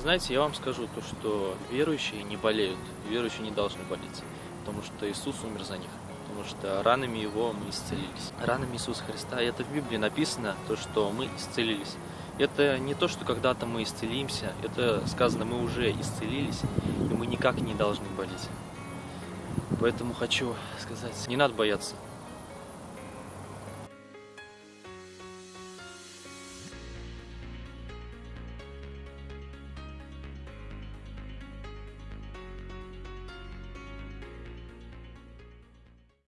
Знаете, я вам скажу то, что верующие не болеют, верующие не должны болеть, потому что Иисус умер за них, потому что ранами Его мы исцелились. Ранами Иисуса Христа, это в Библии написано, то, что мы исцелились. Это не то, что когда-то мы исцелимся, это сказано, мы уже исцелились, и мы никак не должны болеть. Поэтому хочу сказать, не надо бояться.